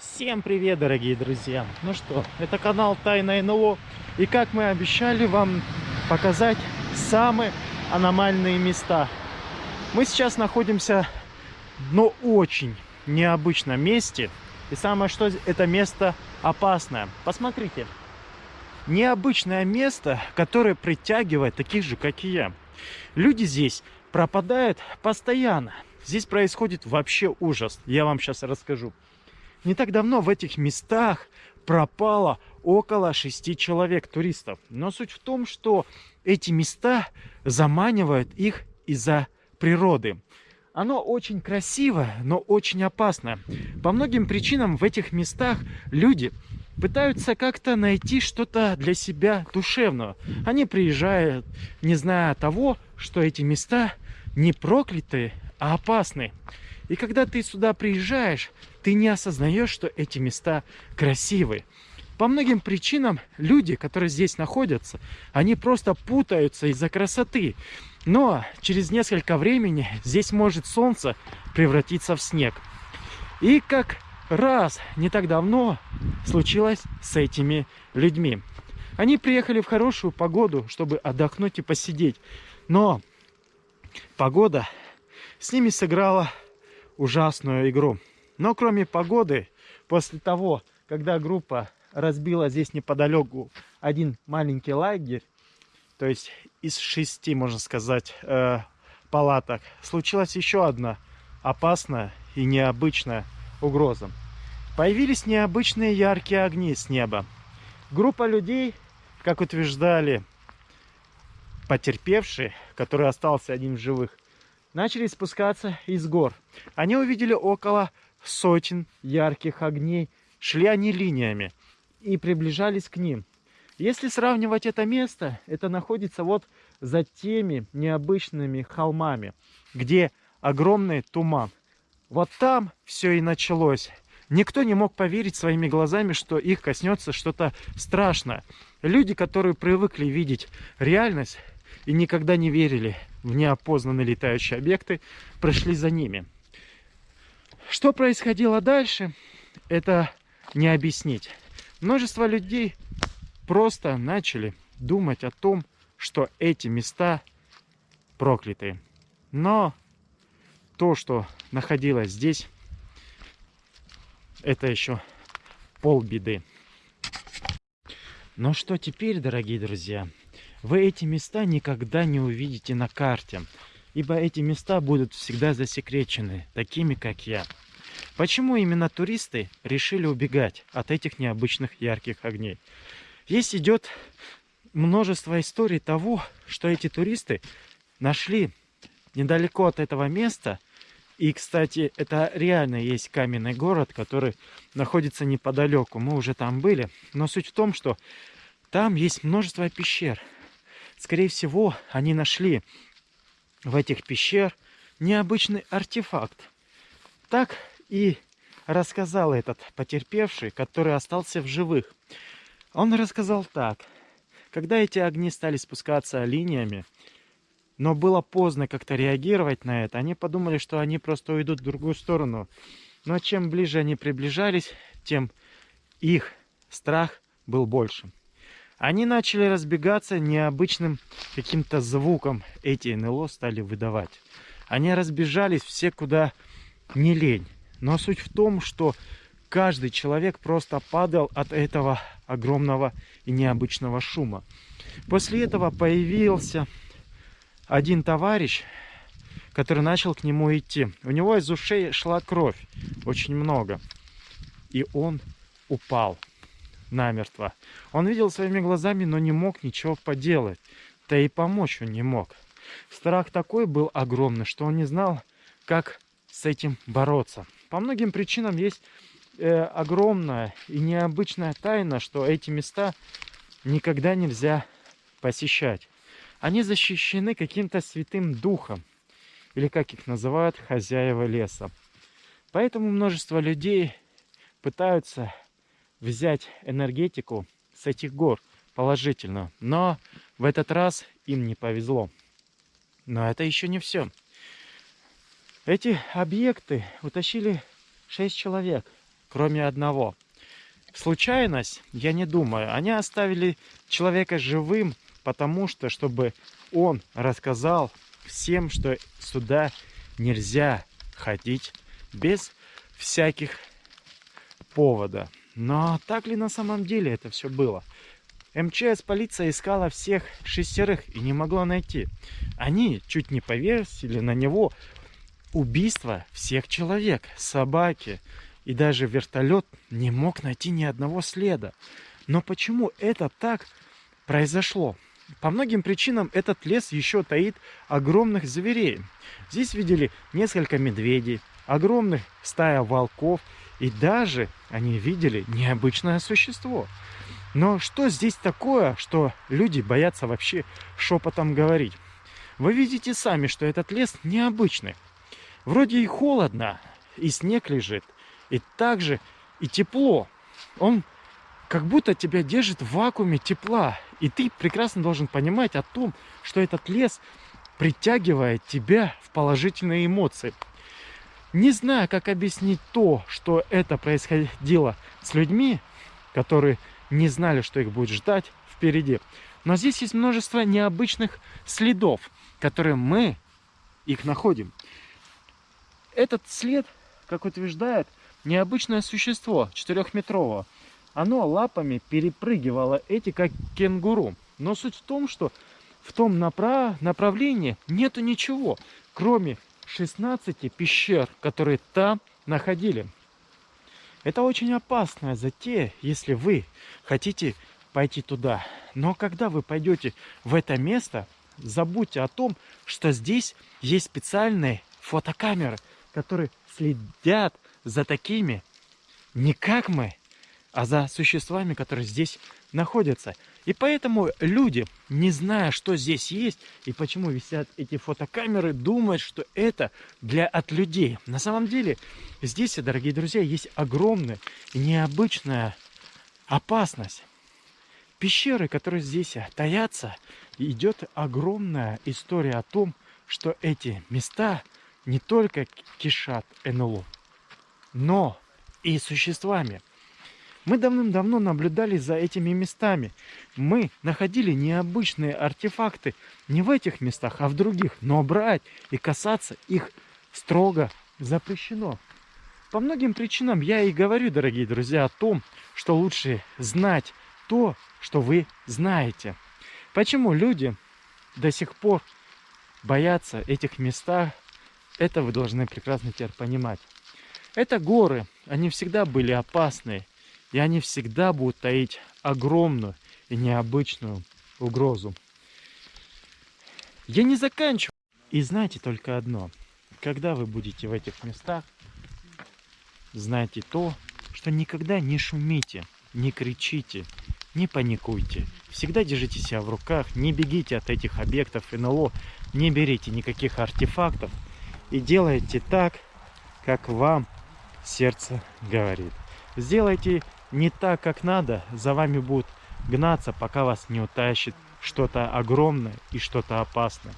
Всем привет, дорогие друзья! Ну что, это канал Тайна НЛО. И как мы обещали вам показать самые аномальные места. Мы сейчас находимся, но очень необычном месте. И самое что, это место опасное. Посмотрите. Необычное место, которое притягивает таких же, как и я. Люди здесь пропадают постоянно. Здесь происходит вообще ужас. Я вам сейчас расскажу. Не так давно в этих местах пропало около шести человек туристов. Но суть в том, что эти места заманивают их из-за природы. Оно очень красивое, но очень опасное. По многим причинам в этих местах люди пытаются как-то найти что-то для себя душевного. Они приезжают, не зная того, что эти места не проклятые, а опасные. И когда ты сюда приезжаешь, ты не осознаешь, что эти места красивые. По многим причинам люди, которые здесь находятся, они просто путаются из-за красоты. Но через несколько времени здесь может солнце превратиться в снег. И как раз не так давно случилось с этими людьми. Они приехали в хорошую погоду, чтобы отдохнуть и посидеть. Но погода с ними сыграла ужасную игру. Но кроме погоды, после того, когда группа разбила здесь неподалеку один маленький лагерь, то есть из шести, можно сказать, э, палаток, случилась еще одна опасная и необычная угроза. Появились необычные яркие огни с неба. Группа людей, как утверждали потерпевшие, который остался один в живых, начали спускаться из гор. Они увидели около сотен ярких огней, шли они линиями и приближались к ним. Если сравнивать это место, это находится вот за теми необычными холмами, где огромный туман. Вот там все и началось. Никто не мог поверить своими глазами, что их коснется что-то страшное. Люди, которые привыкли видеть реальность и никогда не верили в неопознанные летающие объекты, прошли за ними. Что происходило дальше, это не объяснить. Множество людей просто начали думать о том, что эти места проклятые. Но то, что находилось здесь, это еще полбеды. Но что теперь, дорогие друзья? Вы эти места никогда не увидите на карте, ибо эти места будут всегда засекречены, такими как я. Почему именно туристы решили убегать от этих необычных ярких огней? Есть идет множество историй того, что эти туристы нашли недалеко от этого места. И, кстати, это реально есть каменный город, который находится неподалеку. Мы уже там были. Но суть в том, что там есть множество пещер. Скорее всего, они нашли в этих пещер необычный артефакт. Так и рассказал этот потерпевший, который остался в живых. Он рассказал так. Когда эти огни стали спускаться линиями, но было поздно как-то реагировать на это, они подумали, что они просто уйдут в другую сторону. Но чем ближе они приближались, тем их страх был больше. Они начали разбегаться необычным каким-то звуком. Эти НЛО стали выдавать. Они разбежались все куда не лень. Но суть в том, что каждый человек просто падал от этого огромного и необычного шума. После этого появился один товарищ, который начал к нему идти. У него из ушей шла кровь, очень много. И он упал намертво. Он видел своими глазами, но не мог ничего поделать. Да и помочь он не мог. Страх такой был огромный, что он не знал, как с этим бороться. По многим причинам есть э, огромная и необычная тайна, что эти места никогда нельзя посещать. Они защищены каким-то святым духом, или как их называют, хозяева леса. Поэтому множество людей пытаются взять энергетику с этих гор положительно. Но в этот раз им не повезло. Но это еще не все. Эти объекты утащили 6 человек. кроме одного. Случайность, я не думаю. Они оставили человека живым, потому что, чтобы он рассказал всем, что сюда нельзя ходить без всяких повода. Но так ли на самом деле это все было? МЧС полиция искала всех шестерых и не могла найти. Они чуть не повесили на него убийство всех человек, собаки. И даже вертолет не мог найти ни одного следа. Но почему это так произошло? По многим причинам этот лес еще таит огромных зверей. Здесь видели несколько медведей, огромных стая волков и даже они видели необычное существо. Но что здесь такое, что люди боятся вообще шепотом говорить? Вы видите сами, что этот лес необычный. Вроде и холодно, и снег лежит, и также и тепло. Он как будто тебя держит в вакууме тепла. И ты прекрасно должен понимать о том, что этот лес притягивает тебя в положительные эмоции. Не знаю, как объяснить то, что это происходило с людьми, которые не знали, что их будет ждать впереди. Но здесь есть множество необычных следов, которые мы их находим. Этот след, как утверждает, необычное существо, четырехметрового. Оно лапами перепрыгивало эти, как кенгуру. Но суть в том, что в том направ... направлении нету ничего, кроме 16 пещер, которые там находили. Это очень опасная затея, если вы хотите пойти туда. Но когда вы пойдете в это место, забудьте о том, что здесь есть специальные фотокамеры, которые следят за такими, не как мы, а за существами, которые здесь находятся. И поэтому люди, не зная, что здесь есть и почему висят эти фотокамеры, думают, что это для от людей. На самом деле здесь, дорогие друзья, есть огромная и необычная опасность. Пещеры, которые здесь таятся, идет огромная история о том, что эти места не только кишат НЛО, но и существами. Мы давным-давно наблюдали за этими местами. Мы находили необычные артефакты не в этих местах, а в других. Но брать и касаться их строго запрещено. По многим причинам я и говорю, дорогие друзья, о том, что лучше знать то, что вы знаете. Почему люди до сих пор боятся этих местах, это вы должны прекрасно теперь понимать. Это горы, они всегда были опасные. И они всегда будут таить огромную и необычную угрозу. Я не заканчиваю. И знайте только одно. Когда вы будете в этих местах, знайте то, что никогда не шумите, не кричите, не паникуйте. Всегда держите себя в руках, не бегите от этих объектов НЛО, не берите никаких артефактов и делайте так, как вам сердце говорит. Сделайте не так, как надо, за вами будут гнаться, пока вас не утащит что-то огромное и что-то опасное.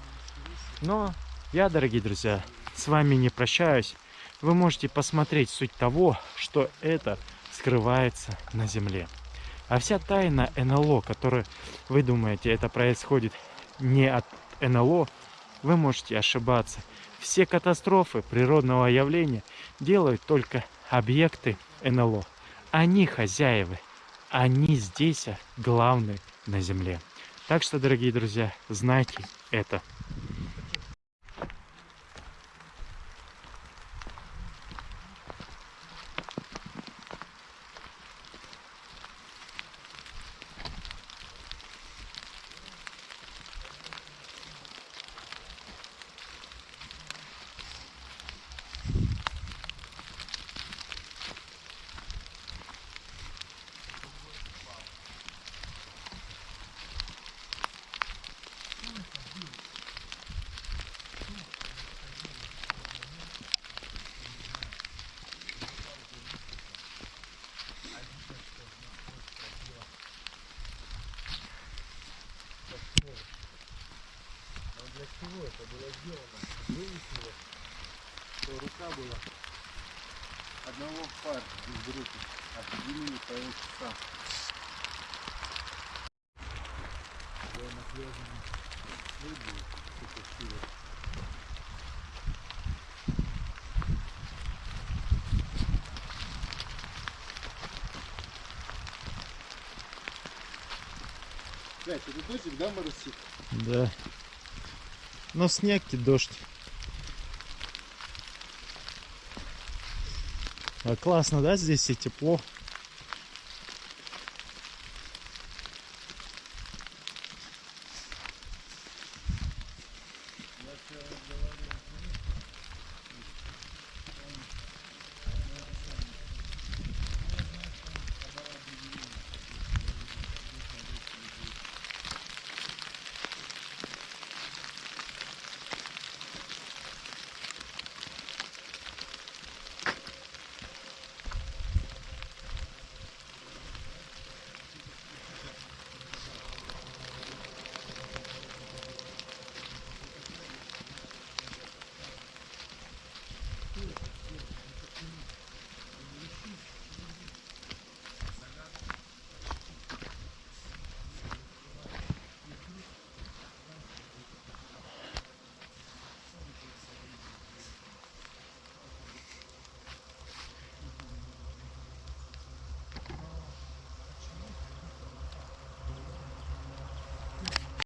Но я, дорогие друзья, с вами не прощаюсь. Вы можете посмотреть суть того, что это скрывается на земле. А вся тайна НЛО, которую вы думаете, это происходит не от НЛО, вы можете ошибаться. Все катастрофы природного явления делают только объекты НЛО. Они хозяевы. Они здесь а, главные на земле. Так что, дорогие друзья, знайте это. Чего это было сделано? Выяснилось, что рука была одного пар из группы. Определили по часам. Да, на пляже люди, что-то силы. Блядь, это дождик, да, моросит? Да. Но снег и дождь. А классно, да, здесь и тепло.